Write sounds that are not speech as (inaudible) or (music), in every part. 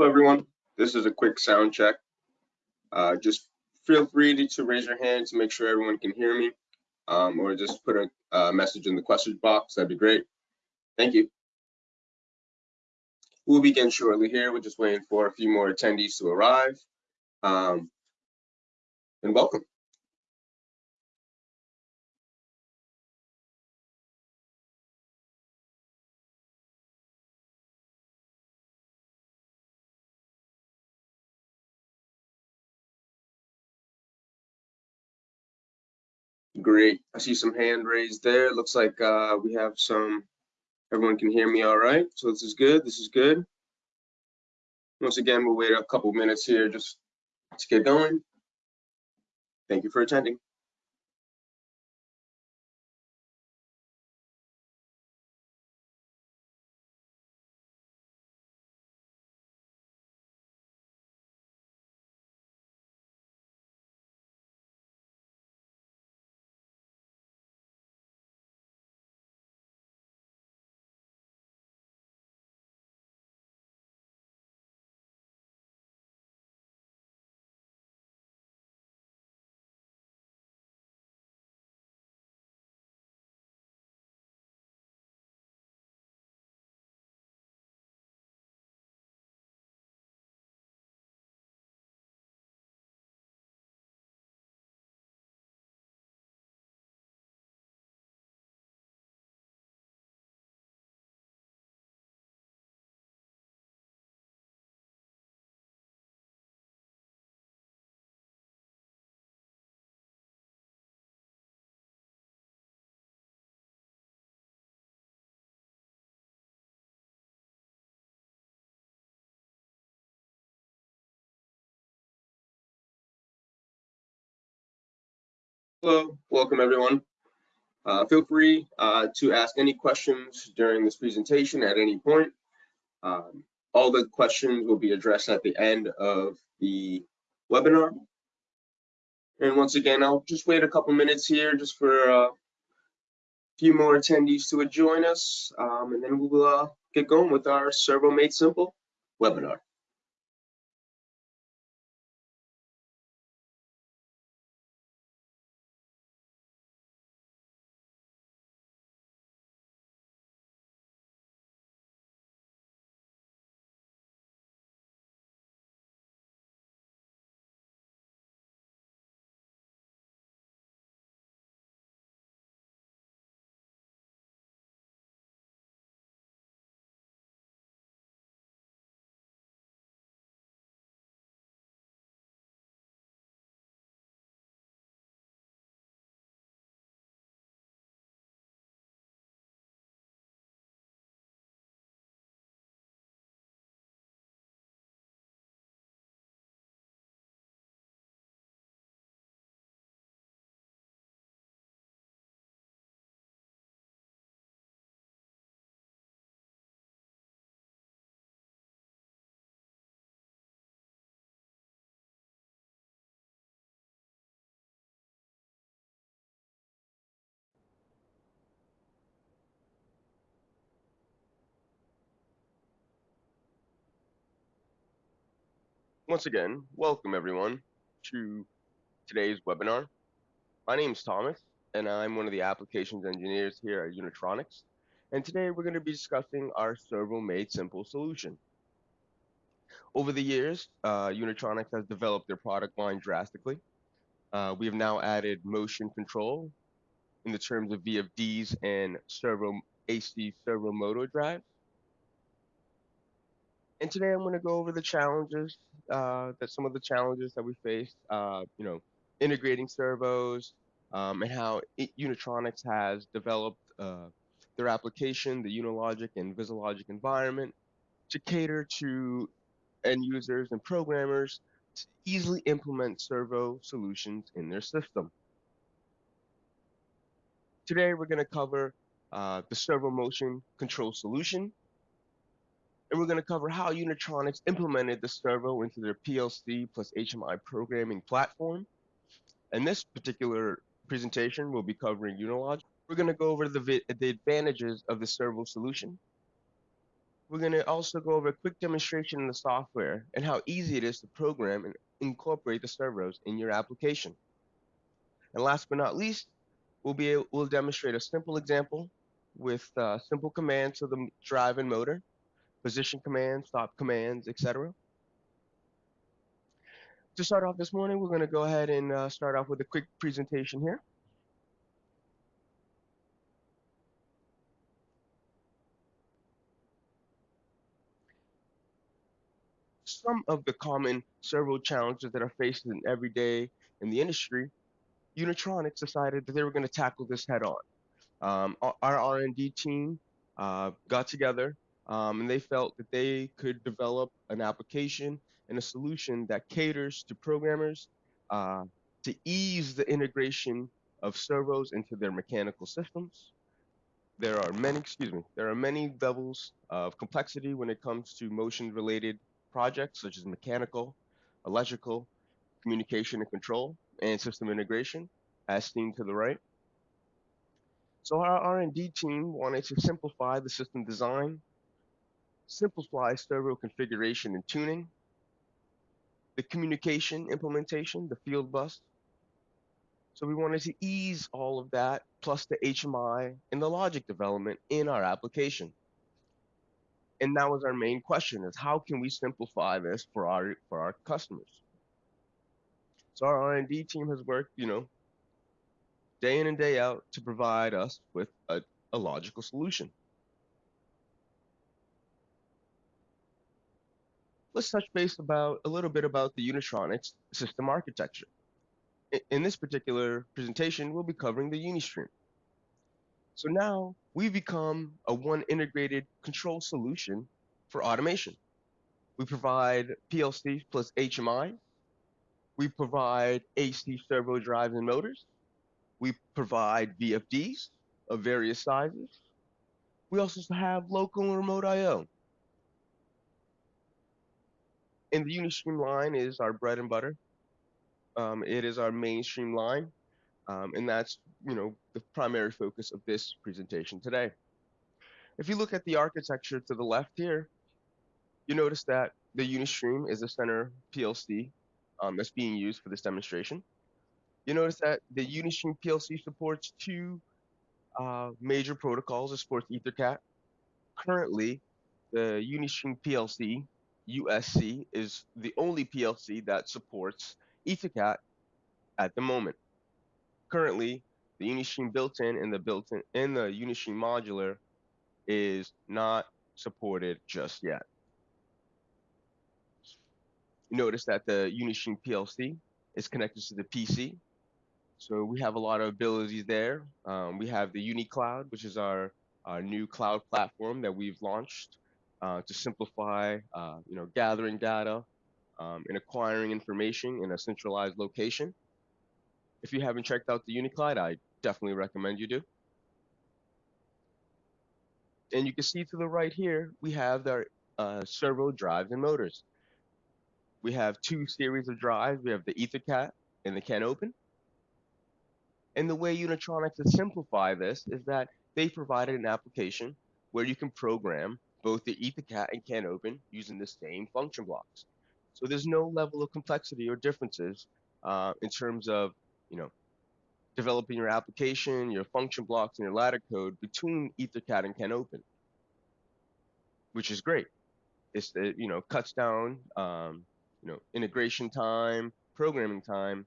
Hello, everyone. This is a quick sound check. Uh, just feel free to, to, raise your hand to make sure everyone can hear me, um, or just put a, a message in the question box. That'd be great. Thank you. We'll begin shortly here. We're just waiting for a few more attendees to arrive. Um, and welcome. Great. I see some hand raised there. Looks like uh, we have some, everyone can hear me all right. So this is good. This is good. Once again, we'll wait a couple minutes here just to get going. Thank you for attending. Hello, welcome everyone. Uh, feel free uh, to ask any questions during this presentation at any point. Um, all the questions will be addressed at the end of the webinar. And once again, I'll just wait a couple minutes here just for a few more attendees to join us, um, and then we'll uh, get going with our Servo Made Simple webinar. Once again, welcome everyone to today's webinar. My name is Thomas, and I'm one of the applications engineers here at Unitronics. And today we're going to be discussing our Servo Made Simple solution. Over the years, uh, Unitronics has developed their product line drastically. Uh, we have now added motion control in the terms of VFDs and servo AC servo motor drives. And today I'm going to go over the challenges uh, that some of the challenges that we faced, uh, you know, integrating servos um, and how it, Unitronics has developed uh, their application, the Unilogic and VisiLogic environment, to cater to end users and programmers to easily implement servo solutions in their system. Today we're going to cover uh, the servo motion control solution, and we're going to cover how Unitronics implemented the servo into their PLC plus HMI programming platform. And this particular presentation we'll be covering Unilogic. We're going to go over the, the advantages of the servo solution. we're going to also go over a quick demonstration in the software and how easy it is to program and incorporate the servos in your application. And last but not least, we'll be able, we'll demonstrate a simple example with uh, simple commands to the drive and motor, position commands, stop commands, etc. To start off this morning, we're going to go ahead and uh, start off with a quick presentation here. Some of the common servo challenges that are faced in every day in the industry, Unitronics decided that they were going to tackle this head on. Um, our R&D team uh, got together um, and they felt that they could develop an application and a solution that caters to programmers uh, to ease the integration of servos into their mechanical systems. There are many, excuse me, there are many levels of complexity when it comes to motion related projects such as mechanical, electrical, communication and control, and system integration, as seen to the right. So our R&D team wanted to simplify the system design, simplify servo configuration and tuning, the communication implementation, the field bus. So we wanted to ease all of that, plus the HMI and the logic development in our application. And that was our main question is how can we simplify this for our for our customers? So our R&D team has worked, you know, day in and day out to provide us with a, a logical solution. Let's touch base about a little bit about the Unitronics system architecture. In this particular presentation, we'll be covering the Unistream. So now we've become a one integrated control solution for automation. We provide PLC plus HMI. We provide AC servo drives and motors. We provide VFDs of various sizes. We also have local and remote I.O. And the Unistream line is our bread and butter. Um, it is our mainstream line, um, and that's you know the primary focus of this presentation today. If you look at the architecture to the left here, you notice that the Unistream is the center PLC um, that's being used for this demonstration. You notice that the Unistream PLC supports two uh, major protocols. It supports EtherCAT. Currently, the Unistream PLC USC is the only PLC that supports EtherCAT at the moment. Currently, the Unistream built-in and the built-in in the Unistream modular is not supported just yet. Notice that the Unistream PLC is connected to the PC so we have a lot of abilities there. Um, we have the UniCloud, which is our, our new cloud platform that we've launched uh, to simplify, uh, you know, gathering data um, and acquiring information in a centralized location. If you haven't checked out the UniCloud, I definitely recommend you do. And you can see to the right here, we have our uh, servo drives and motors. We have two series of drives. We have the EtherCAT and the CANopen. And the way Unitronics has simplified this is that they provided an application where you can program both the EtherCAT and CANopen using the same function blocks. So there's no level of complexity or differences uh, in terms of, you know, developing your application, your function blocks, and your ladder code between EtherCAT and CANopen, which is great. It's it, you know cuts down um, you know integration time, programming time,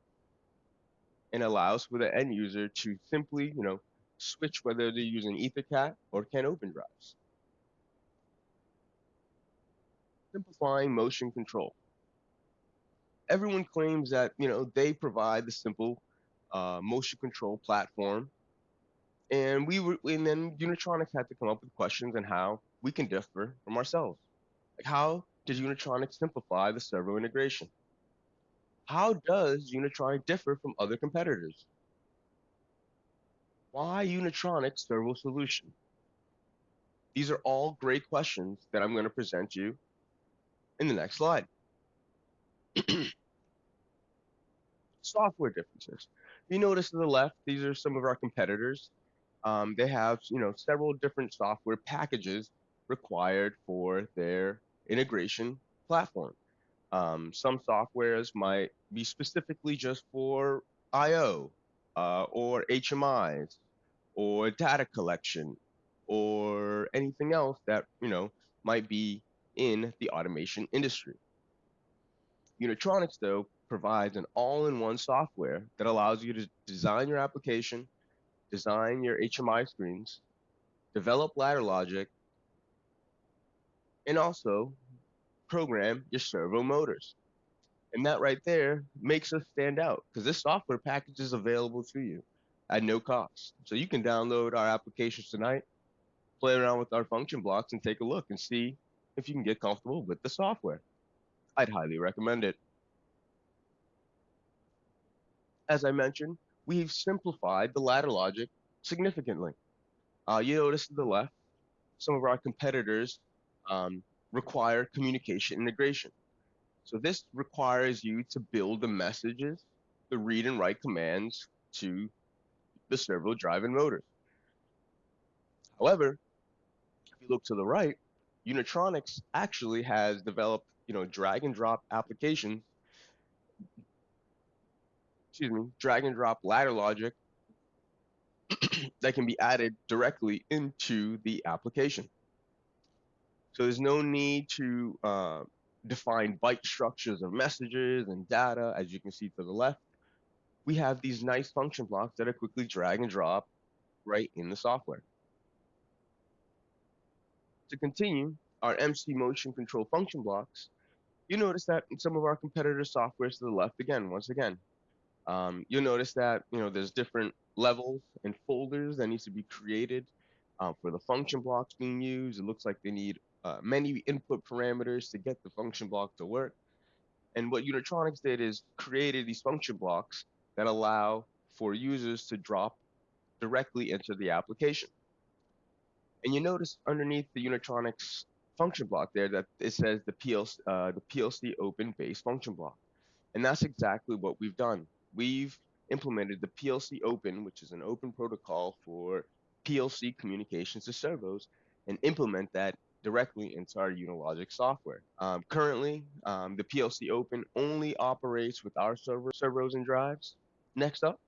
and allows for the end user to simply, you know, switch whether they're using EtherCAT or CANopen drives. Simplifying motion control. Everyone claims that, you know, they provide the simple uh, motion control platform. And we were, and then Unitronics had to come up with questions on how we can differ from ourselves. Like how does Unitronics simplify the servo integration? How does Unitronic differ from other competitors? Why Unitronic servo solution? These are all great questions that I'm going to present you in the next slide. (clears throat) Software differences. You notice to the left, these are some of our competitors. Um, they have, you know, several different software packages required for their integration platform. Um, some softwares might be specifically just for I/O uh, or HMIs or data collection or anything else that you know might be in the automation industry. Unitronics, though, provides an all-in-one software that allows you to design your application, design your HMI screens, develop ladder logic, and also program your servo motors. And that right there makes us stand out because this software package is available to you at no cost. So you can download our applications tonight, play around with our function blocks, and take a look and see if you can get comfortable with the software. I'd highly recommend it. As I mentioned, we've simplified the ladder logic significantly. Uh, you notice to the left, some of our competitors um, require communication integration. So this requires you to build the messages, the read and write commands to the servo drive and motors. However, if you look to the right, Unitronics actually has developed, you know, drag and drop applications, excuse me, drag and drop ladder logic (clears throat) that can be added directly into the application. So there's no need to uh, define byte structures of messages and data, as you can see to the left. We have these nice function blocks that are quickly drag and drop right in the software. To continue, our MC motion control function blocks, you notice that in some of our competitor softwares to the left, again, once again, um, you'll notice that you know there's different levels and folders that needs to be created uh, for the function blocks being used. It looks like they need uh, many input parameters to get the function block to work. And what Unitronics did is created these function blocks that allow for users to drop directly into the application. And you notice underneath the Unitronics function block there that it says the PLC, uh, the PLC open base function block. And that's exactly what we've done. We've implemented the PLC open, which is an open protocol for PLC communications to servos, and implement that directly into our Unilogic software. Um, currently, um, the PLC Open only operates with our server, servos and drives. Next up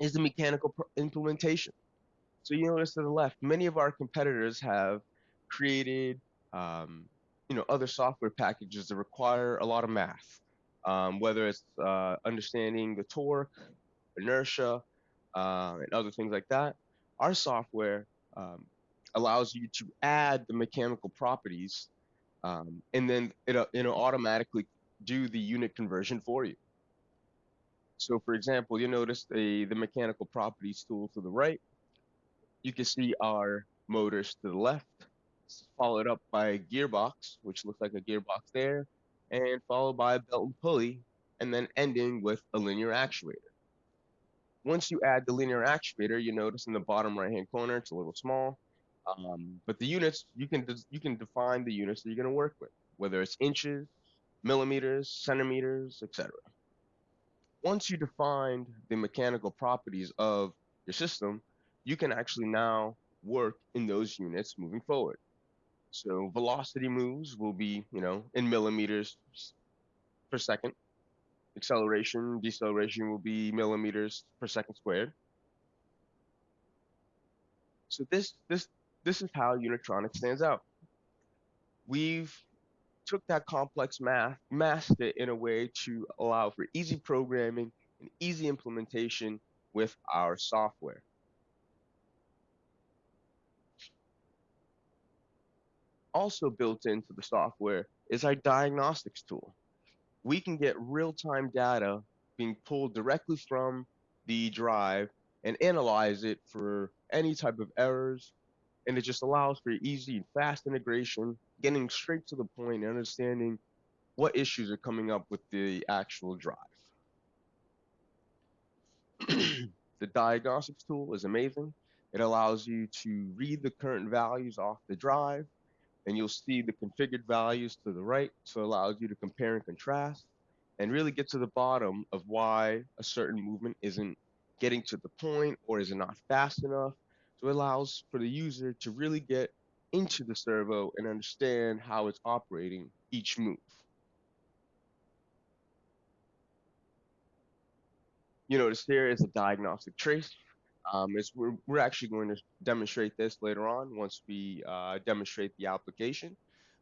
is the mechanical implementation. So you notice to the left, many of our competitors have created, um, you know, other software packages that require a lot of math, um, whether it's uh, understanding the torque, inertia, uh, and other things like that. Our software um, allows you to add the mechanical properties, um, and then it, uh, it'll automatically do the unit conversion for you. So for example, you'll notice the, the mechanical properties tool to the right. You can see our motors to the left, followed up by a gearbox, which looks like a gearbox there, and followed by a belt and pulley, and then ending with a linear actuator. Once you add the linear actuator, you notice in the bottom right hand corner, it's a little small. Um, but the units you can you can define the units that you're going to work with, whether it's inches, millimeters, centimeters, etc. Once you defined the mechanical properties of your system, you can actually now work in those units moving forward. So velocity moves will be, you know, in millimeters per second. Acceleration, deceleration will be millimeters per second squared. So this this this is how Unitronics stands out. We've took that complex math, masked it in a way to allow for easy programming and easy implementation with our software. Also built into the software is our diagnostics tool. We can get real-time data being pulled directly from the drive and analyze it for any type of errors and it just allows for easy and fast integration, getting straight to the point and understanding what issues are coming up with the actual drive. (clears throat) the diagnostics tool is amazing. It allows you to read the current values off the drive, and you'll see the configured values to the right. So it allows you to compare and contrast and really get to the bottom of why a certain movement isn't getting to the point or is it not fast enough so it allows for the user to really get into the servo and understand how it's operating each move. You notice here is a diagnostic trace. Um, we're, we're actually going to demonstrate this later on once we uh, demonstrate the application.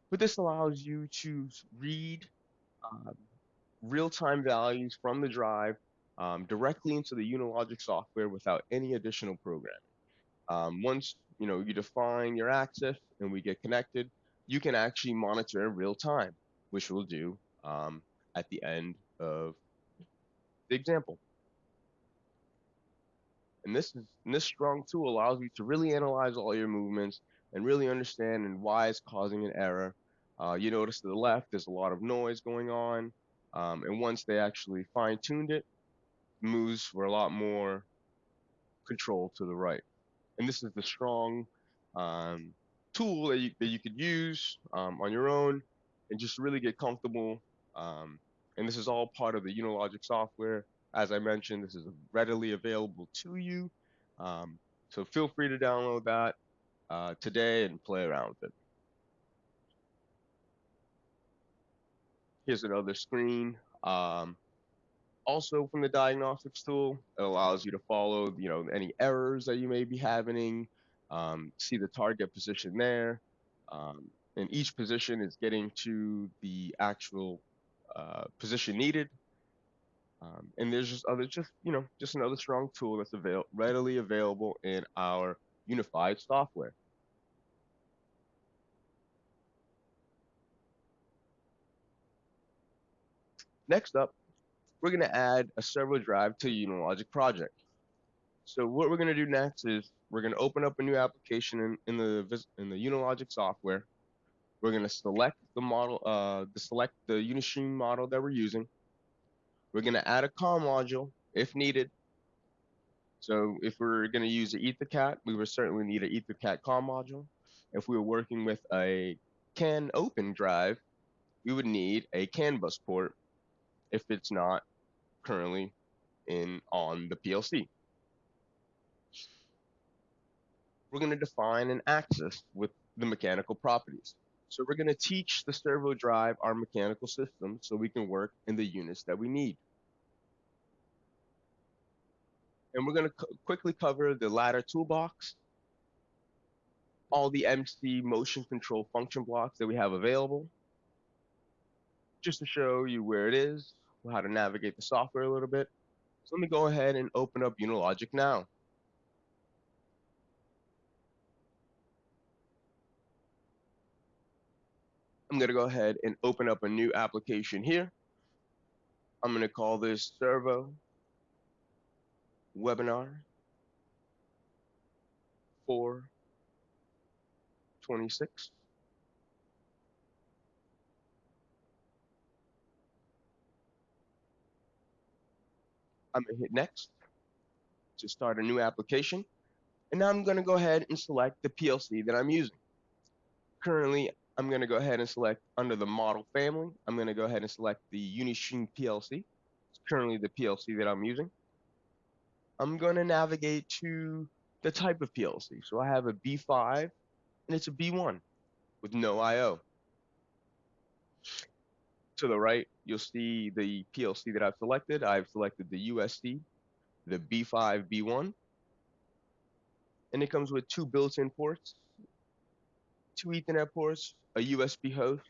But this allows you to read um, real-time values from the drive um, directly into the Unilogic software without any additional programming. Um, once you know you define your access and we get connected, you can actually monitor in real time, which we'll do um, at the end of the example. And this and this strong tool allows you to really analyze all your movements and really understand and why it's causing an error. Uh, you notice to the left, there's a lot of noise going on. Um, and once they actually fine tuned it, moves were a lot more controlled to the right. And this is the strong um, tool that you, that you could use um, on your own and just really get comfortable. Um, and this is all part of the Unilogic software. As I mentioned, this is readily available to you. Um, so feel free to download that uh, today and play around with it. Here's another screen. Um, also from the diagnostics tool, it allows you to follow, you know, any errors that you may be having, um, see the target position there. Um, and each position is getting to the actual uh, position needed. Um, and there's just other, just, you know, just another strong tool that's avail readily available in our unified software. Next up, we're going to add a servo drive to Unilogic project. So what we're going to do next is we're going to open up a new application in, in the in the Unilogic software. We're going to select the model, uh, the select the Unistream model that we're using. We're going to add a COM module if needed. So if we're going to use an EtherCAT, we would certainly need an EtherCAT COM module. If we were working with a CAN open drive, we would need a CAN bus port if it's not currently in on the PLC. We're going to define an axis with the mechanical properties. So we're going to teach the servo drive our mechanical system so we can work in the units that we need. And we're going to quickly cover the ladder toolbox, all the MC motion control function blocks that we have available, just to show you where it is, how to navigate the software a little bit. So let me go ahead and open up Unilogic now. I'm going to go ahead and open up a new application here. I'm going to call this Servo Webinar 426. I'm gonna hit next to start a new application. And now I'm gonna go ahead and select the PLC that I'm using. Currently, I'm gonna go ahead and select under the model family. I'm gonna go ahead and select the Unistream PLC. It's currently the PLC that I'm using. I'm gonna navigate to the type of PLC. So I have a B5 and it's a B1 with no I.O. To the right, you'll see the PLC that I've selected. I've selected the USC, the B5, B1, and it comes with two built-in ports, two Ethernet ports, a USB host,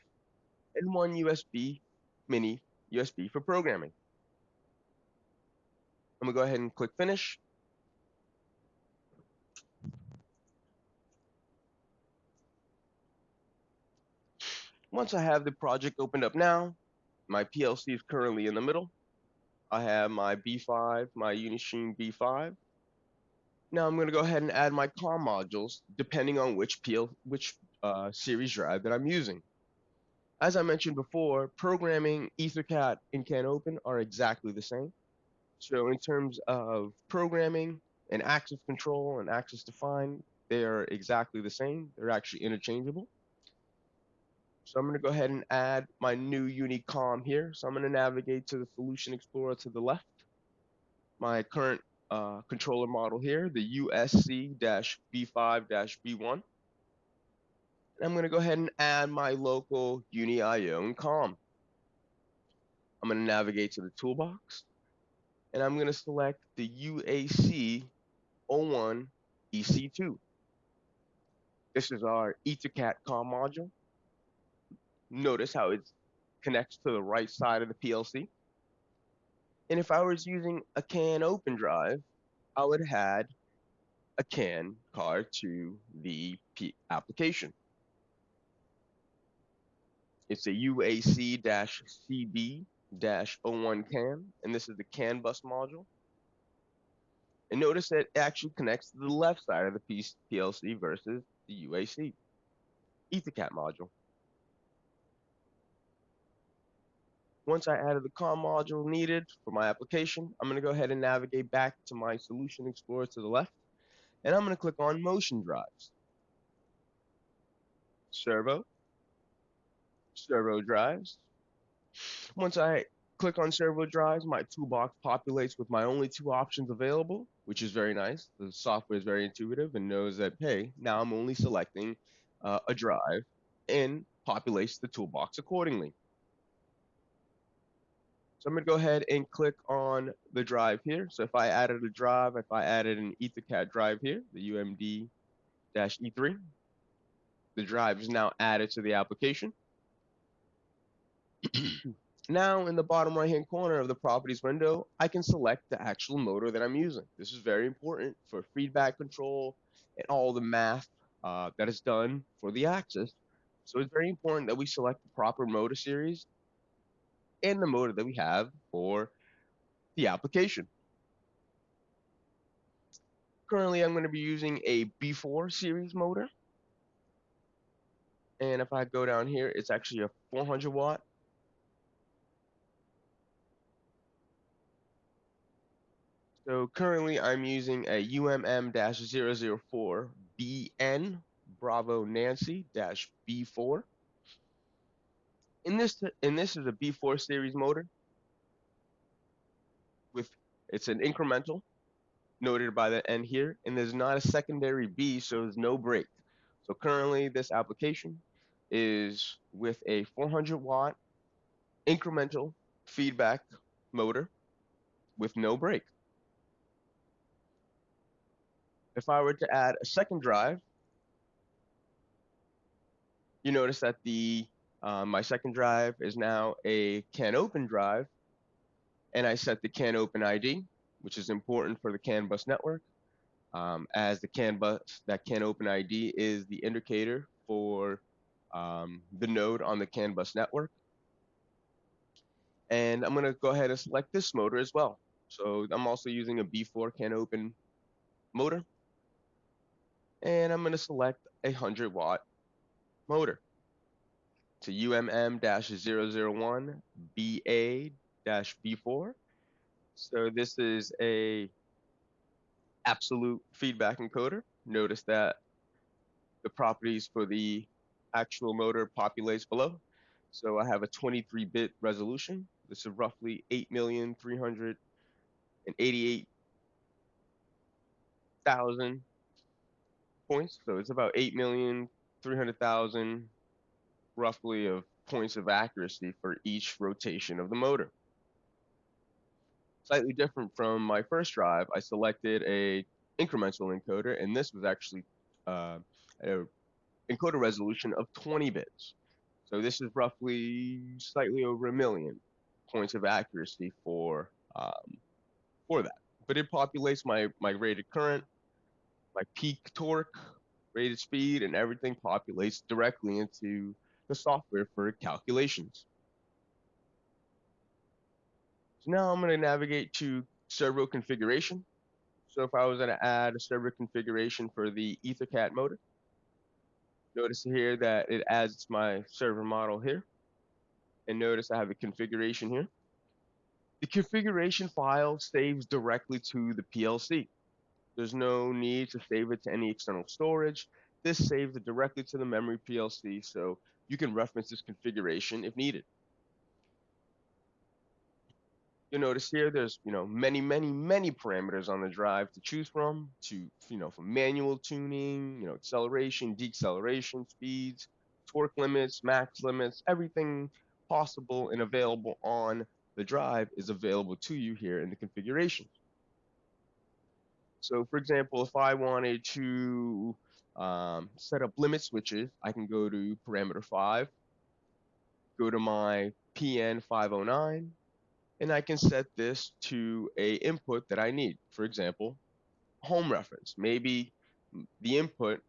and one USB mini USB for programming. I'm gonna go ahead and click finish. Once I have the project opened up now, my PLC is currently in the middle. I have my B5, my Unistream B5. Now I'm going to go ahead and add my COM modules depending on which PL, which uh, series drive that I'm using. As I mentioned before, programming EtherCAT and CAN Open are exactly the same. So in terms of programming and access control and access define, they are exactly the same. They're actually interchangeable. So I'm going to go ahead and add my new Unicom here. So I'm going to navigate to the Solution Explorer to the left. My current uh, controller model here, the USC-B5-B1. And I'm going to go ahead and add my local UniIO COM. I'm going to navigate to the toolbox and I'm going to select the UAC 01 EC2. This is our EtherCAT COM module. Notice how it connects to the right side of the PLC. And if I was using a CAN open drive, I would add a CAN card to the P application. It's a UAC-CB-01CAN, and this is the CAN bus module. And notice that it actually connects to the left side of the PLC versus the UAC EtherCAT module. Once I added the COM module needed for my application, I'm going to go ahead and navigate back to my Solution Explorer to the left, and I'm going to click on Motion Drives. Servo, Servo Drives, once I click on servo drives, my toolbox populates with my only two options available, which is very nice. The software is very intuitive and knows that, hey, now I'm only selecting uh, a drive and populates the toolbox accordingly. So I'm going to go ahead and click on the drive here. So if I added a drive, if I added an EtherCAT drive here, the UMD-E3, the drive is now added to the application. (clears throat) now in the bottom right hand corner of the properties window, I can select the actual motor that I'm using. This is very important for feedback control and all the math uh, that is done for the axis. So it's very important that we select the proper motor series and the motor that we have for the application. Currently, I'm going to be using a B4 series motor. And if I go down here, it's actually a 400 watt So currently I'm using a UMM-004BN Bravo Nancy B4. In this, in this is a B4 series motor with it's an incremental noted by the N here, and there's not a secondary B, so there's no brake. So currently this application is with a 400 watt incremental feedback motor with no brake. If I were to add a second drive, you notice that the uh, my second drive is now a CAN open drive, and I set the CAN open ID, which is important for the CAN bus network, um, as the CAN bus that CAN open ID is the indicator for um, the node on the CAN bus network. And I'm going to go ahead and select this motor as well. So I'm also using a B4 CAN open motor and I'm going to select a 100 watt motor to UMM-001BA-B4. So this is a absolute feedback encoder. Notice that the properties for the actual motor populates below. So I have a 23-bit resolution. This is roughly 8,388,000 points. So it's about 8,300,000 roughly of points of accuracy for each rotation of the motor. Slightly different from my first drive, I selected a incremental encoder, and this was actually uh, an encoder resolution of 20 bits. So this is roughly slightly over a million points of accuracy for um, for that. But it populates my my rated current my peak torque, rated speed, and everything populates directly into the software for calculations. So now I'm going to navigate to servo configuration. So if I was going to add a servo configuration for the EtherCAT motor, notice here that it adds my server model here. And notice I have a configuration here. The configuration file saves directly to the PLC. There's no need to save it to any external storage. This saves it directly to the memory PLC, so you can reference this configuration if needed. You'll notice here there's, you know, many, many, many parameters on the drive to choose from to, you know, from manual tuning, you know, acceleration, deceleration speeds, torque limits, max limits, everything possible and available on the drive is available to you here in the configuration. So for example, if I wanted to um, set up limit switches, I can go to parameter 5, go to my PN 509, and I can set this to a input that I need. For example, home reference. Maybe the input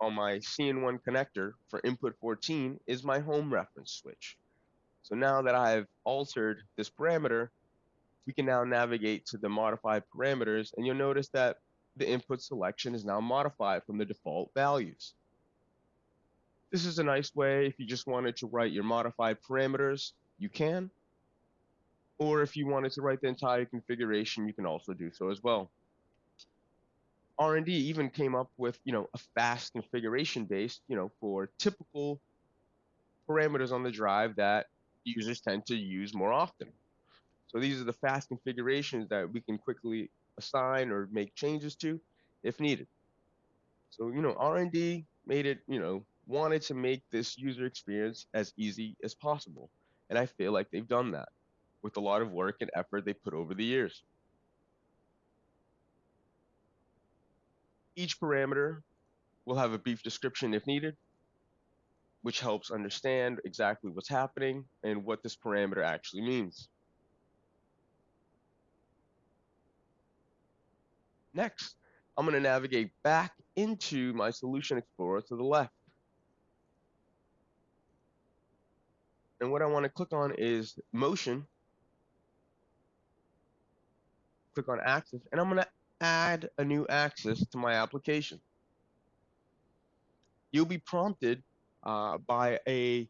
on my CN1 connector for input 14 is my home reference switch. So now that I've altered this parameter, we can now navigate to the modified parameters and you'll notice that the input selection is now modified from the default values. This is a nice way if you just wanted to write your modified parameters, you can or if you wanted to write the entire configuration, you can also do so as well. R&D even came up with, you know, a fast configuration base, you know, for typical parameters on the drive that users tend to use more often. So these are the fast configurations that we can quickly assign or make changes to if needed. So, you know, R&D made it, you know, wanted to make this user experience as easy as possible. And I feel like they've done that with a lot of work and effort they put over the years. Each parameter will have a brief description if needed, which helps understand exactly what's happening and what this parameter actually means. Next, I'm going to navigate back into my Solution Explorer to the left. And what I want to click on is Motion click on axis, and I'm going to add a new axis to my application. You'll be prompted uh, by a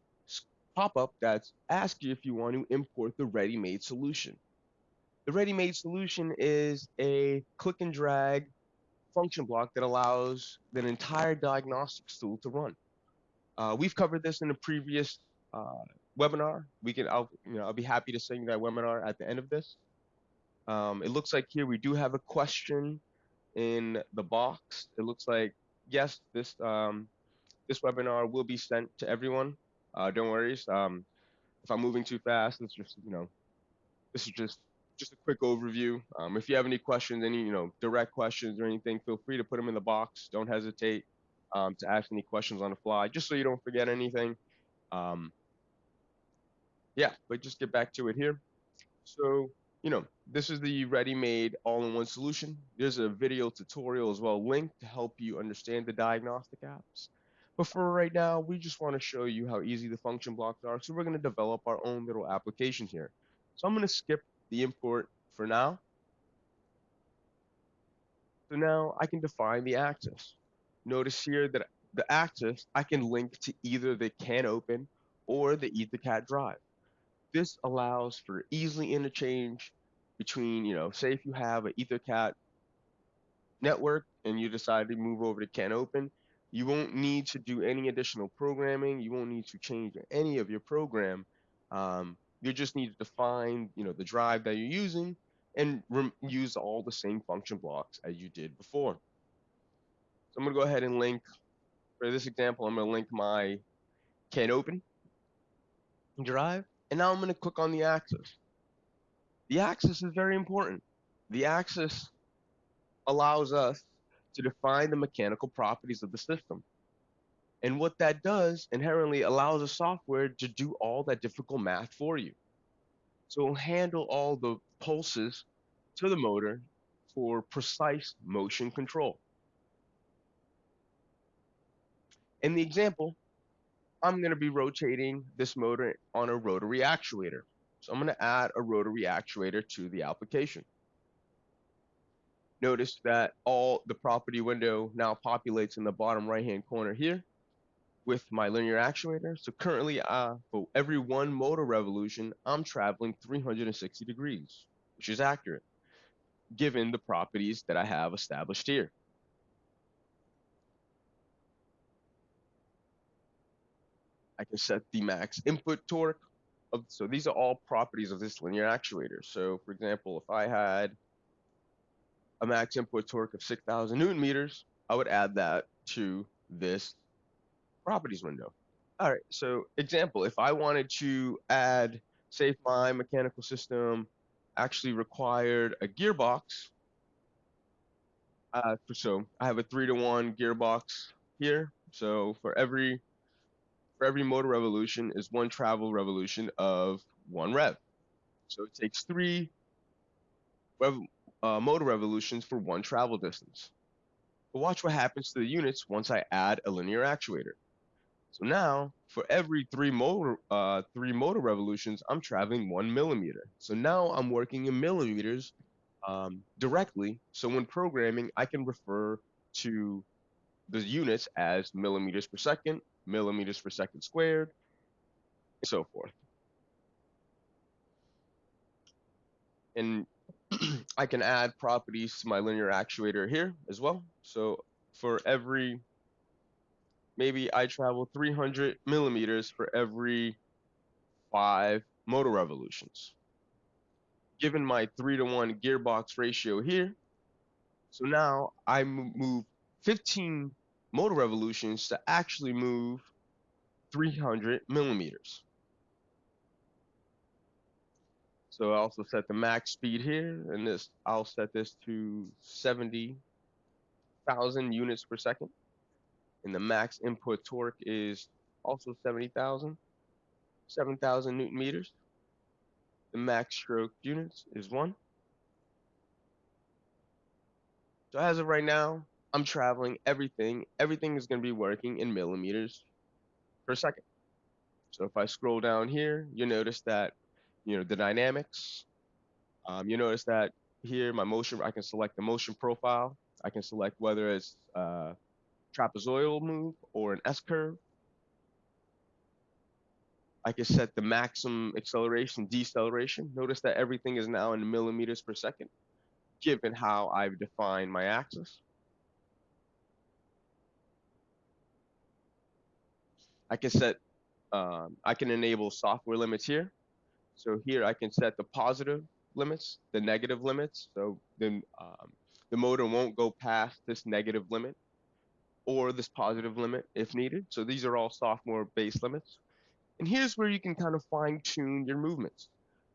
pop-up that's you if you want to import the ready-made solution. The ready-made solution is a click and drag function block that allows an entire diagnostics tool to run. Uh, we've covered this in a previous uh, webinar. We can, I'll, you know, I'll be happy to send you that webinar at the end of this. Um, it looks like here we do have a question in the box. It looks like, yes, this um, this webinar will be sent to everyone. Uh, don't worry. Um, if I'm moving too fast, it's just, you know, this is just just a quick overview. Um, if you have any questions, any, you know, direct questions or anything, feel free to put them in the box. Don't hesitate um, to ask any questions on the fly, just so you don't forget anything. Um, yeah, but just get back to it here. So you know, this is the ready-made all-in-one solution. There's a video tutorial as well linked to help you understand the diagnostic apps. But for right now, we just want to show you how easy the function blocks are. So we're going to develop our own little application here. So I'm going to skip the import for now. So now I can define the axis. Notice here that the axis I can link to either the CANopen or the EtherCAT drive. This allows for easily interchange between, you know, say if you have an EtherCAT network and you decide to move over to CANopen, you won't need to do any additional programming. You won't need to change any of your program. Um, you just need to define, you know, the drive that you're using and use all the same function blocks as you did before. So I'm going to go ahead and link, for this example, I'm going to link my CANopen drive and now I'm going to click on the axis. The axis is very important. The axis allows us to define the mechanical properties of the system. And what that does inherently allows the software to do all that difficult math for you. So it'll handle all the pulses to the motor for precise motion control. In the example, I'm going to be rotating this motor on a rotary actuator. So I'm going to add a rotary actuator to the application. Notice that all the property window now populates in the bottom right hand corner here with my linear actuator. So currently uh, for every one motor revolution, I'm traveling 360 degrees, which is accurate given the properties that I have established here. I can set the max input torque, of, so these are all properties of this linear actuator. So for example, if I had a max input torque of 6,000 newton meters, I would add that to this properties window. All right, so example, if I wanted to add, say my mechanical system actually required a gearbox, uh, so I have a three to one gearbox here. So for every for every motor revolution is one travel revolution of one rev. So it takes three rev, uh, motor revolutions for one travel distance. But watch what happens to the units once I add a linear actuator. So now, for every three motor, uh, three motor revolutions, I'm traveling one millimeter. So now I'm working in millimeters um, directly. So when programming, I can refer to the units as millimeters per second, millimeters per second squared, and so forth. And (clears throat) I can add properties to my linear actuator here as well. So for every, maybe I travel 300 millimeters for every five motor revolutions. Given my three to one gearbox ratio here, so now I move 15 motor revolutions to actually move 300 millimeters. So I also set the max speed here, and this I'll set this to 70,000 units per second. And the max input torque is also 70,000, 7,000 newton meters. The max stroke units is one. So as of right now, I'm traveling everything. Everything is going to be working in millimeters per second. So if I scroll down here, you notice that you know, the dynamics. Um, you notice that here, my motion, I can select the motion profile. I can select whether it's a trapezoidal move or an S-curve. I can set the maximum acceleration, deceleration. Notice that everything is now in millimeters per second, given how I've defined my axis. I can set, um, I can enable software limits here. So here I can set the positive limits, the negative limits. So then um, the motor won't go past this negative limit or this positive limit if needed. So these are all software base limits. And here's where you can kind of fine tune your movements.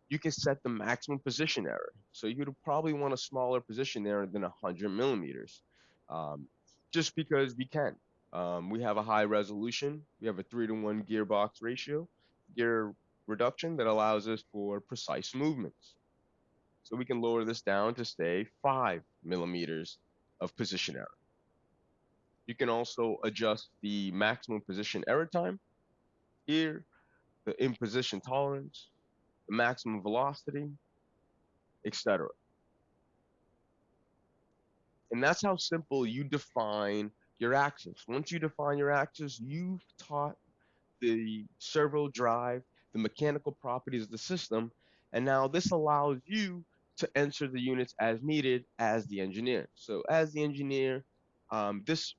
You can set the maximum position error. So you'd probably want a smaller position error than 100 millimeters, um, just because we can. Um, we have a high resolution. We have a three to one gearbox ratio. Gear reduction that allows us for precise movements. So we can lower this down to say five millimeters of position error. You can also adjust the maximum position error time. Here, the in-position tolerance, the maximum velocity, etc. And that's how simple you define your axis. Once you define your axis, you've taught the servo drive the mechanical properties of the system. And now this allows you to enter the units as needed as the engineer. So as the engineer, um, this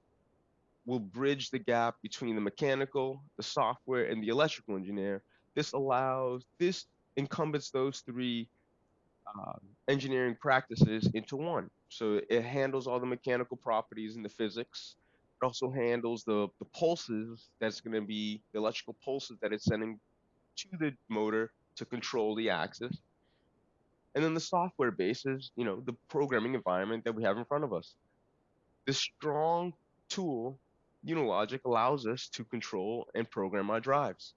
will bridge the gap between the mechanical, the software, and the electrical engineer. This allows, this encompass those three uh, engineering practices into one. So it handles all the mechanical properties and the physics. It also handles the, the pulses that's going to be the electrical pulses that it's sending to the motor to control the axis. And then the software base is, you know, the programming environment that we have in front of us. This strong tool, Unilogic, allows us to control and program our drives.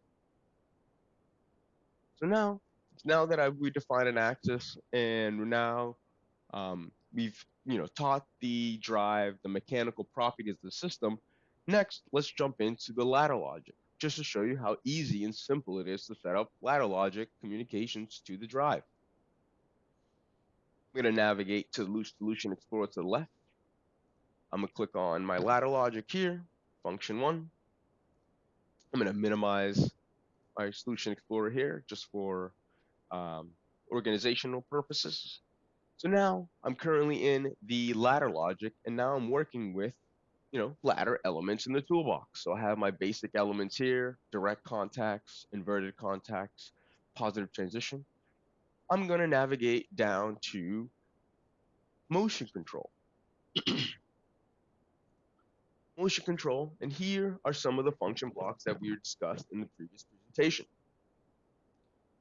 So now, now that I've, we defined an axis and now um, we've, you know, taught the drive, the mechanical properties of the system, next, let's jump into the ladder logic just to show you how easy and simple it is to set up ladder logic communications to the drive. I'm going to navigate to the Solution Explorer to the left. I'm going to click on my ladder logic here, function one. I'm going to minimize my Solution Explorer here just for um, organizational purposes. So now I'm currently in the ladder logic and now I'm working with you know, ladder elements in the toolbox. So I have my basic elements here, direct contacts, inverted contacts, positive transition, I'm going to navigate down to motion control. (clears throat) motion control, and here are some of the function blocks that we discussed in the previous presentation.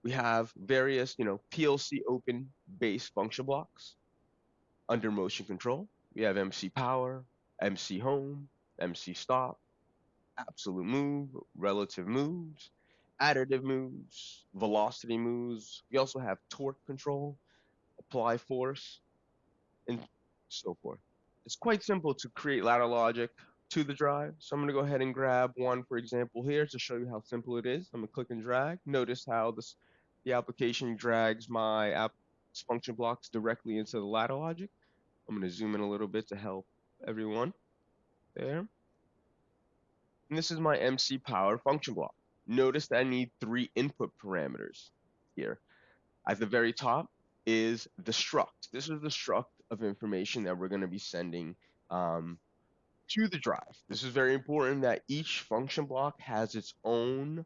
We have various, you know, PLC open base function blocks. Under motion control, we have MC power, MC home, MC stop, absolute move, relative moves, additive moves, velocity moves. We also have torque control, apply force, and so forth. It's quite simple to create ladder logic to the drive. So I'm going to go ahead and grab one, for example, here to show you how simple it is. I'm going to click and drag. Notice how this the application drags my app function blocks directly into the ladder logic. I'm going to zoom in a little bit to help everyone. There. And this is my MC power function block. Notice that I need three input parameters here. At the very top is the struct. This is the struct of information that we're going to be sending um, to the drive. This is very important that each function block has its own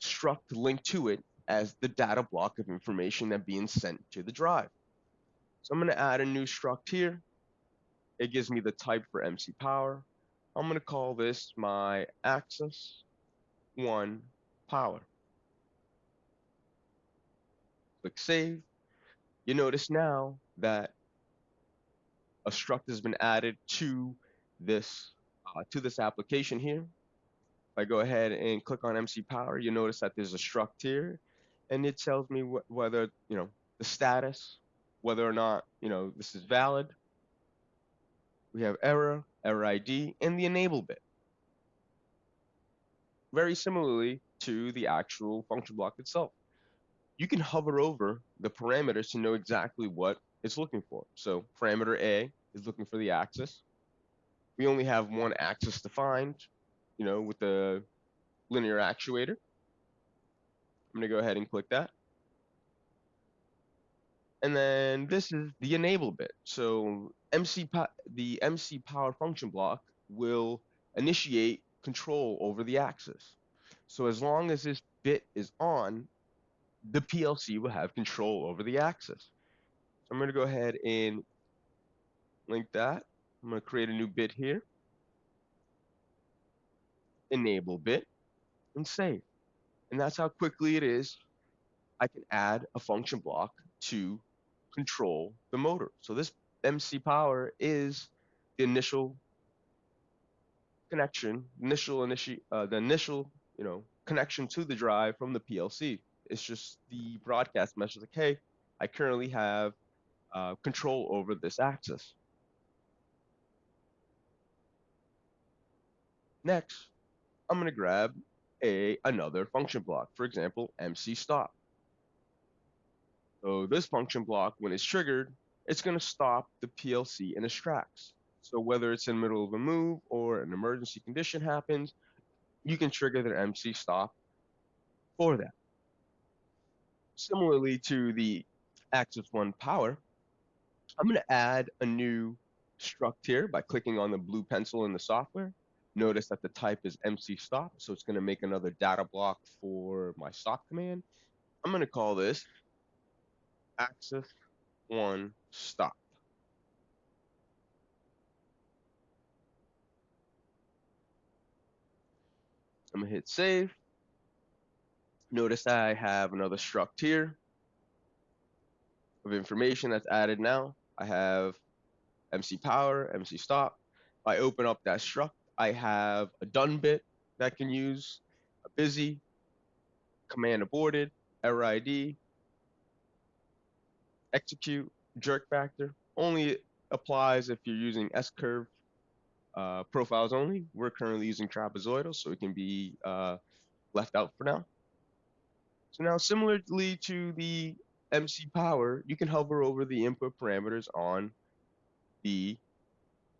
struct linked to it as the data block of information that being sent to the drive. So I'm going to add a new struct here. It gives me the type for MC power. I'm going to call this my axis one power. Click save. You notice now that a struct has been added to this uh, to this application here. If I go ahead and click on MC Power, you notice that there's a struct here, and it tells me wh whether you know the status, whether or not you know this is valid. We have error, error ID, and the enable bit. Very similarly to the actual function block itself. You can hover over the parameters to know exactly what it's looking for. So parameter A is looking for the axis. We only have one axis defined, you know, with the linear actuator. I'm going to go ahead and click that. And then this is the enable bit. So MC the MC power function block will initiate control over the axis. So as long as this bit is on, the PLC will have control over the axis. I'm going to go ahead and link that. I'm going to create a new bit here. Enable bit and save. And that's how quickly it is I can add a function block to control the motor. So this MC power is the initial connection, initial initi uh, the initial, you know, connection to the drive from the PLC. It's just the broadcast message like, hey, I currently have uh, control over this axis. Next, I'm going to grab a another function block, for example, MC stop. So this function block, when it's triggered, it's going to stop the PLC in its tracks. So whether it's in the middle of a move or an emergency condition happens, you can trigger the MC stop for that. Similarly to the Axis One power, I'm going to add a new struct here by clicking on the blue pencil in the software. Notice that the type is MC stop, so it's going to make another data block for my stop command. I'm going to call this Axis One stop. I'm going to hit save. Notice I have another struct here of information that's added now. I have MC power, MC stop. I open up that struct, I have a done bit that can use, a busy, command aborted, error ID, execute, jerk factor. Only applies if you're using S-curve uh, profiles only. We're currently using trapezoidal, so it can be uh, left out for now. So now similarly to the MC power, you can hover over the input parameters on the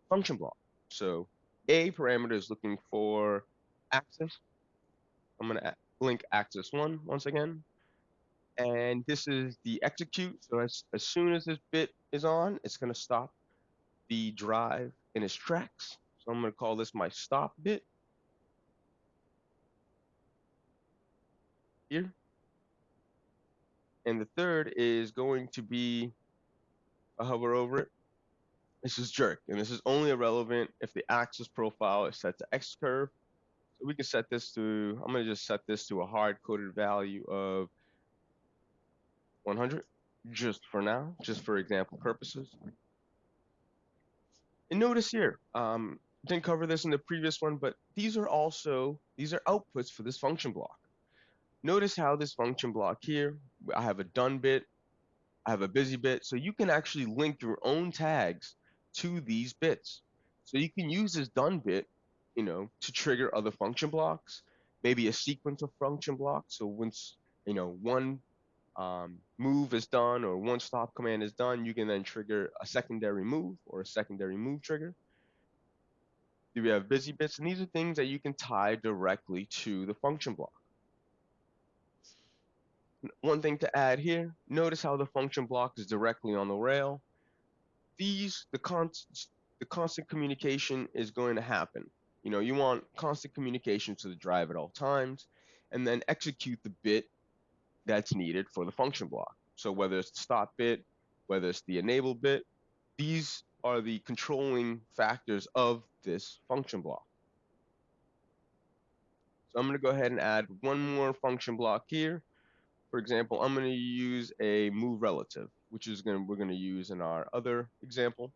function block. So A parameter is looking for axis. I'm going to link axis one once again. And this is the execute. So as, as soon as this bit is on, it's going to stop the drive in its tracks. So I'm going to call this my stop bit. here. And the third is going to be, a hover over it, this is jerk, and this is only irrelevant if the axis profile is set to S-curve. So we can set this to, I'm gonna just set this to a hard-coded value of 100, just for now, just for example purposes. And notice here, um, didn't cover this in the previous one, but these are also, these are outputs for this function block. Notice how this function block here, I have a done bit, I have a busy bit, so you can actually link your own tags to these bits. So you can use this done bit, you know, to trigger other function blocks, maybe a sequence of function blocks. So once, you know, one um, move is done or one stop command is done, you can then trigger a secondary move or a secondary move trigger. We have busy bits, and these are things that you can tie directly to the function block. One thing to add here, notice how the function block is directly on the rail these the constant the constant communication is going to happen. You know, you want constant communication to the drive at all times, and then execute the bit that's needed for the function block. So whether it's the stop bit, whether it's the enable bit, these are the controlling factors of this function block. So I'm going to go ahead and add one more function block here. For example, I'm going to use a move relative which is going we're going to use in our other example.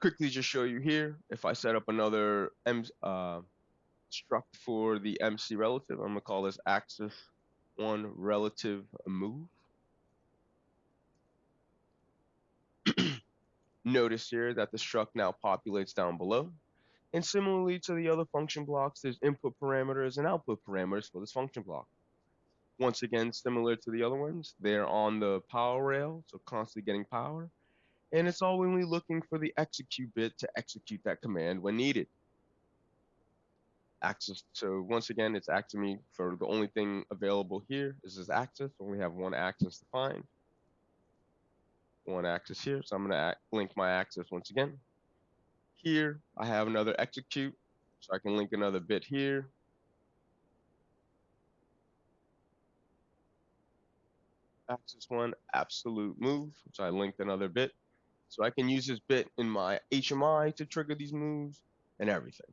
Quickly just show you here, if I set up another M, uh, struct for the MC relative, I'm going to call this axis one relative move. (clears throat) Notice here that the struct now populates down below. And similarly to the other function blocks, there's input parameters and output parameters for this function block. Once again, similar to the other ones, they're on the power rail, so constantly getting power. And it's only looking for the execute bit to execute that command when needed. Axis. So once again, it's me for the only thing available here is this access. axis. Only have one to find. One axis here, so I'm going to link my axis once again. Here, I have another execute, so I can link another bit here. axis one absolute move, so I linked another bit. So I can use this bit in my HMI to trigger these moves and everything.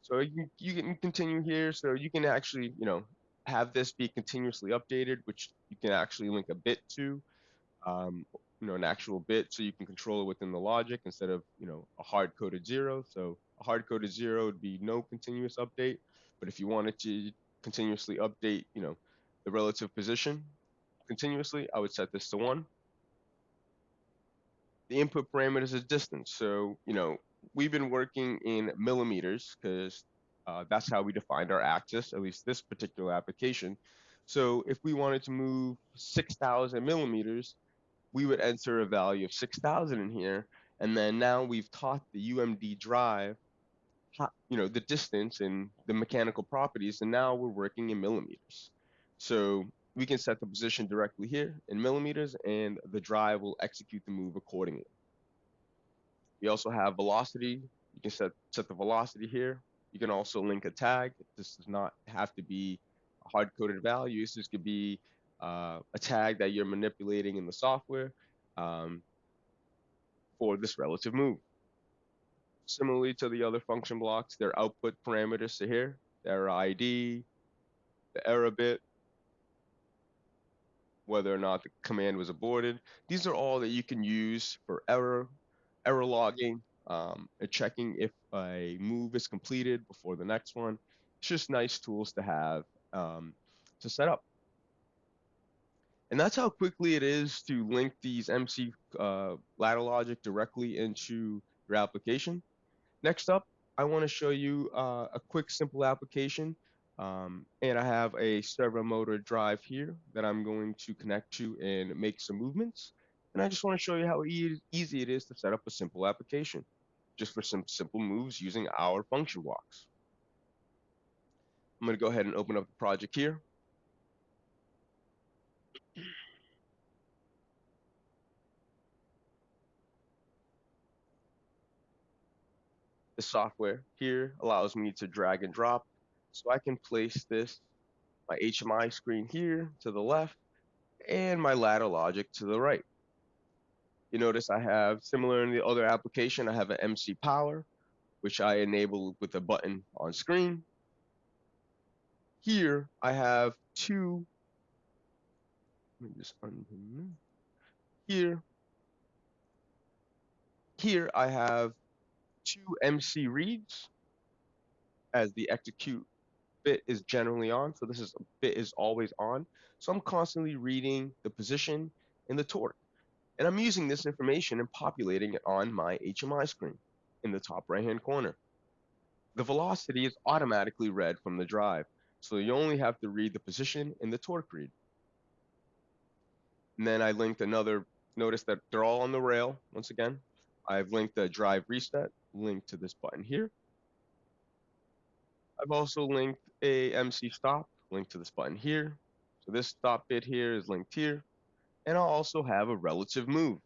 So you, you can continue here, so you can actually, you know, have this be continuously updated, which you can actually link a bit to, um, you know, an actual bit, so you can control it within the logic instead of, you know, a hard-coded zero. So a hard-coded zero would be no continuous update, but if you wanted to continuously update, you know, the relative position, continuously, I would set this to one. The input parameters is distance. So, you know, we've been working in millimeters because uh, that's how we defined our axis, at least this particular application. So if we wanted to move 6,000 millimeters, we would enter a value of 6,000 in here. And then now we've taught the UMD drive, you know, the distance and the mechanical properties, and now we're working in millimeters. So we can set the position directly here in millimeters and the drive will execute the move accordingly. We also have velocity. You can set, set the velocity here. You can also link a tag. This does not have to be hard-coded value. This could be uh, a tag that you're manipulating in the software um, for this relative move. Similarly to the other function blocks, their output parameters to here, their ID, the error bit, whether or not the command was aborted. These are all that you can use for error, error logging, um, and checking if a move is completed before the next one. It's just nice tools to have um, to set up. And that's how quickly it is to link these MC uh, ladder logic directly into your application. Next up, I want to show you uh, a quick simple application um, and I have a servo motor drive here that I'm going to connect to and make some movements. And I just want to show you how e easy it is to set up a simple application, just for some simple moves using our function blocks. I'm going to go ahead and open up the project here. The software here allows me to drag and drop So I can place this, my HMI screen here to the left, and my ladder logic to the right. You notice I have, similar in the other application, I have an MC power, which I enable with a button on screen. Here I have two, let me just undo here. Here I have two MC reads as the execute bit is generally on. So this is bit is always on. So I'm constantly reading the position and the torque. And I'm using this information and populating it on my HMI screen in the top right hand corner. The velocity is automatically read from the drive. So you only have to read the position and the torque read. And then I linked another, notice that they're all on the rail once again. I've linked the drive reset link to this button here. I've also linked a MC stop link to this button here. So this stop bit here is linked here. And I'll also have a relative move.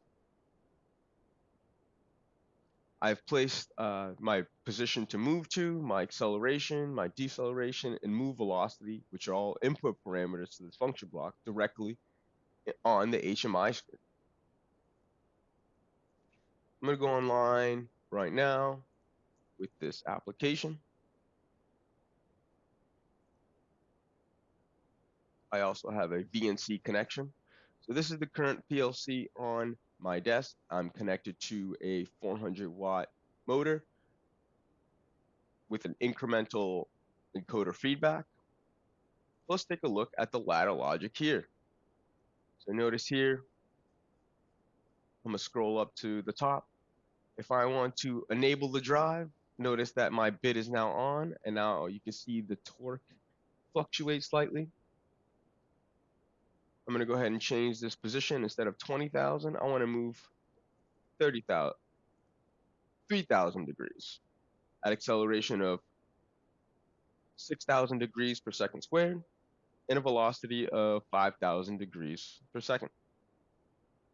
I've placed uh, my position to move to, my acceleration, my deceleration, and move velocity, which are all input parameters to this function block, directly on the HMI screen. I'm going to go online right now with this application. I also have a VNC connection. So this is the current PLC on my desk. I'm connected to a 400 watt motor with an incremental encoder feedback. Let's take a look at the ladder logic here. So notice here, I'm gonna scroll up to the top. If I want to enable the drive, notice that my bit is now on and now you can see the torque fluctuate slightly. I'm going to go ahead and change this position instead of 20,000. I want to move 30,000, 3,000 degrees at acceleration of 6,000 degrees per second squared and a velocity of 5,000 degrees per second.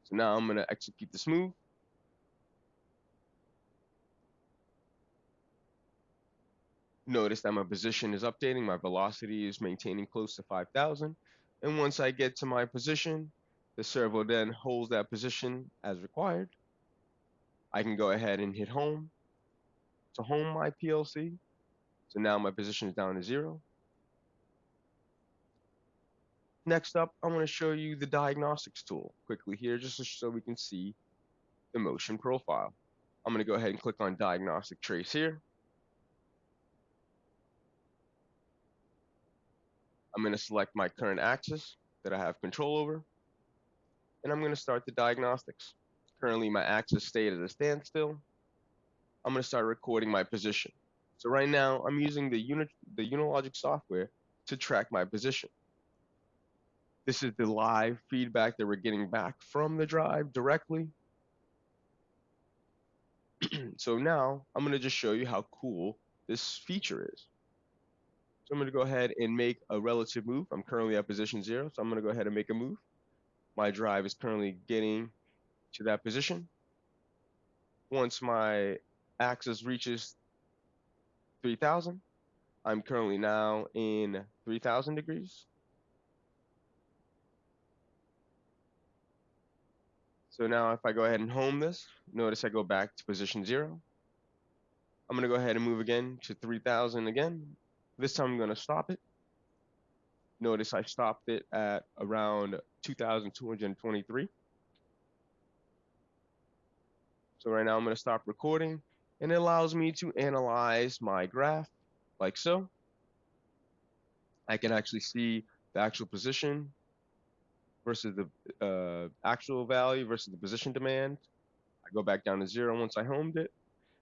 So now I'm going to execute this move. Notice that my position is updating, my velocity is maintaining close to 5,000. And once I get to my position, the servo then holds that position as required. I can go ahead and hit home to home my PLC. So now my position is down to zero. Next up, I'm going to show you the diagnostics tool quickly here, just so we can see the motion profile. I'm going to go ahead and click on diagnostic trace here. I'm going to select my current axis that I have control over, and I'm going to start the diagnostics. Currently, my axis stayed at a standstill. I'm going to start recording my position. So right now, I'm using the, unit, the Unilogic software to track my position. This is the live feedback that we're getting back from the drive directly. (clears throat) so now I'm going to just show you how cool this feature is. So I'm going to go ahead and make a relative move. I'm currently at position zero, so I'm going to go ahead and make a move. My drive is currently getting to that position. Once my axis reaches 3000, I'm currently now in 3000 degrees. So now if I go ahead and home this, notice I go back to position zero. I'm going to go ahead and move again to 3000 again. This time I'm going to stop it. Notice I stopped it at around 2,223. So right now I'm going to stop recording and it allows me to analyze my graph like so. I can actually see the actual position versus the uh, actual value versus the position demand. I go back down to zero once I homed it.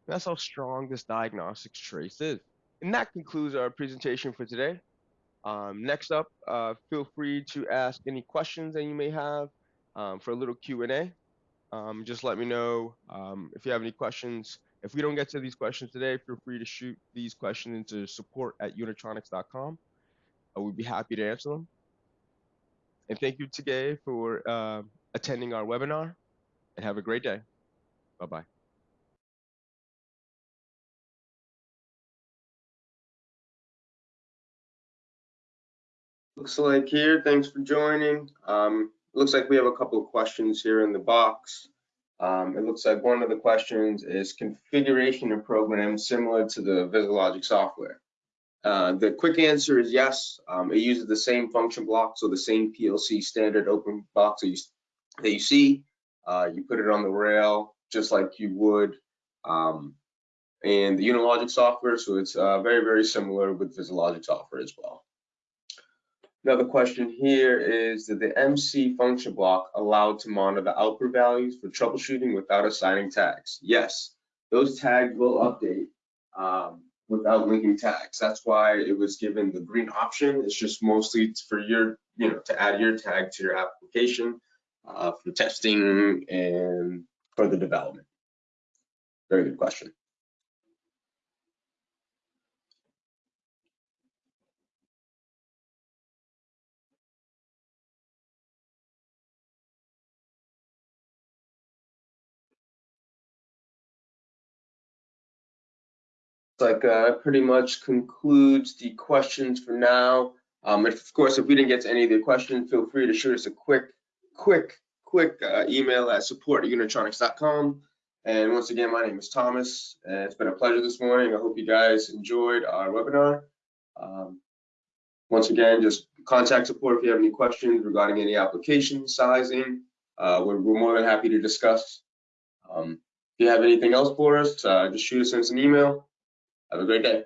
And that's how strong this diagnostics trace is. And that concludes our presentation for today. Um, next up, uh, feel free to ask any questions that you may have um, for a little Q&A. Um, just let me know um, if you have any questions. If we don't get to these questions today, feel free to shoot these questions into support at unitronics.com. Uh, we'd be happy to answer them. And thank you today for uh, attending our webinar and have a great day. Bye-bye. Looks like here, thanks for joining. Um, looks like we have a couple of questions here in the box. Um, it looks like one of the questions is configuration of programs similar to the VisiLogic software. Uh, the quick answer is yes. Um, it uses the same function block, so the same PLC standard open box that you, that you see. Uh, you put it on the rail just like you would um, in the Unilogic software, so it's uh, very, very similar with VisiLogic software as well. Another question here is that the MC function block allowed to monitor the output values for troubleshooting without assigning tags? Yes, those tags will update um, without linking tags. That's why it was given the green option. It's just mostly for your, you know, to add your tag to your application uh, for testing and further development. Very good question. Like uh, pretty much concludes the questions for now. Um, of course, if we didn't get to any of the questions, feel free to shoot us a quick, quick, quick uh, email at support at unitronics.com. And once again, my name is Thomas, and it's been a pleasure this morning. I hope you guys enjoyed our webinar. Um, once again, just contact support if you have any questions regarding any application sizing. Uh, we're, we're, more than happy to discuss. Um, if you have anything else for us, uh, just shoot us an email. Have a great day.